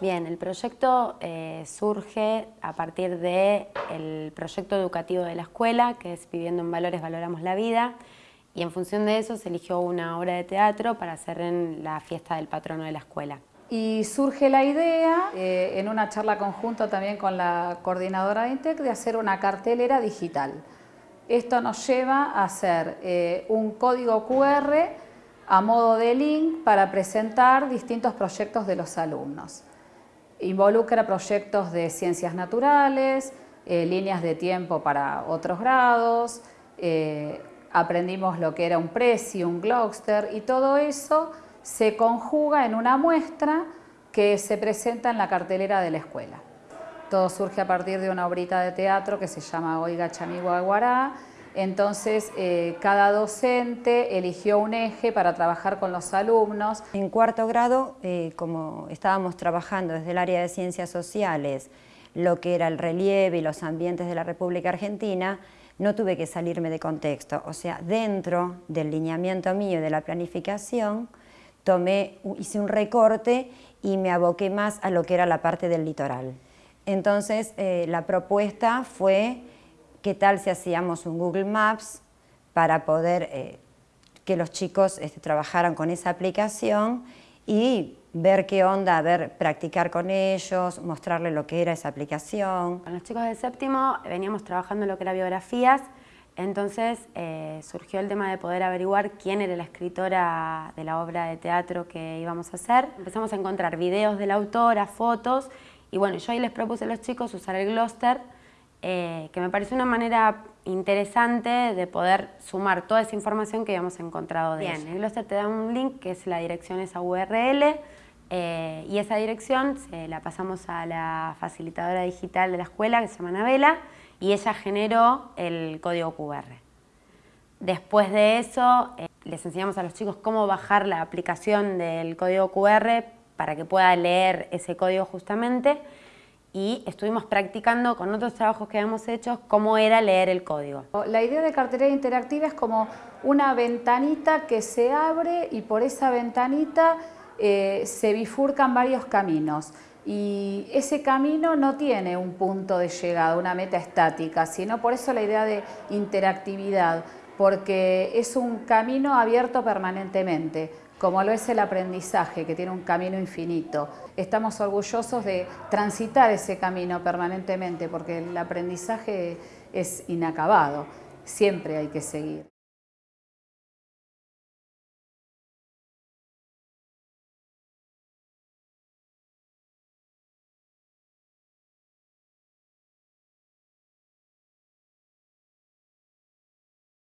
Bien, el proyecto eh, surge a partir del proyecto educativo de la escuela, que es Viviendo en Valores Valoramos la Vida, y en función de eso se eligió una obra de teatro para hacer en la fiesta del patrono de la escuela. Y surge la idea, eh, en una charla conjunta también con la coordinadora de INTEC, de hacer una cartelera digital. Esto nos lleva a hacer eh, un código QR a modo de link para presentar distintos proyectos de los alumnos. Involucra proyectos de ciencias naturales, eh, líneas de tiempo para otros grados, eh, aprendimos lo que era un Prezi, un Gloucester y todo eso se conjuga en una muestra que se presenta en la cartelera de la escuela. Todo surge a partir de una obrita de teatro que se llama Oiga Chamigo Aguará, entonces, eh, cada docente eligió un eje para trabajar con los alumnos. En cuarto grado, eh, como estábamos trabajando desde el área de ciencias sociales, lo que era el relieve y los ambientes de la República Argentina, no tuve que salirme de contexto. O sea, dentro del lineamiento mío de la planificación, tomé, hice un recorte y me aboqué más a lo que era la parte del litoral. Entonces, eh, la propuesta fue ¿Qué tal si hacíamos un Google Maps para poder eh, que los chicos este, trabajaran con esa aplicación y ver qué onda, ver, practicar con ellos, mostrarles lo que era esa aplicación. Con los chicos de séptimo veníamos trabajando lo que era biografías, entonces eh, surgió el tema de poder averiguar quién era la escritora de la obra de teatro que íbamos a hacer. Empezamos a encontrar videos de la autora, fotos, y bueno, yo ahí les propuse a los chicos usar el Gloster eh, que me pareció una manera interesante de poder sumar toda esa información que habíamos encontrado de Bien, el Gloster te da un link que es la dirección esa URL eh, y esa dirección se la pasamos a la facilitadora digital de la escuela que se llama Anabela y ella generó el código QR. Después de eso eh, les enseñamos a los chicos cómo bajar la aplicación del código QR para que pueda leer ese código justamente y estuvimos practicando con otros trabajos que habíamos hecho cómo era leer el código. La idea de cartera interactiva es como una ventanita que se abre y por esa ventanita eh, se bifurcan varios caminos y ese camino no tiene un punto de llegada, una meta estática, sino por eso la idea de interactividad, porque es un camino abierto permanentemente como lo es el aprendizaje, que tiene un camino infinito. Estamos orgullosos de transitar ese camino permanentemente, porque el aprendizaje es inacabado, siempre hay que seguir.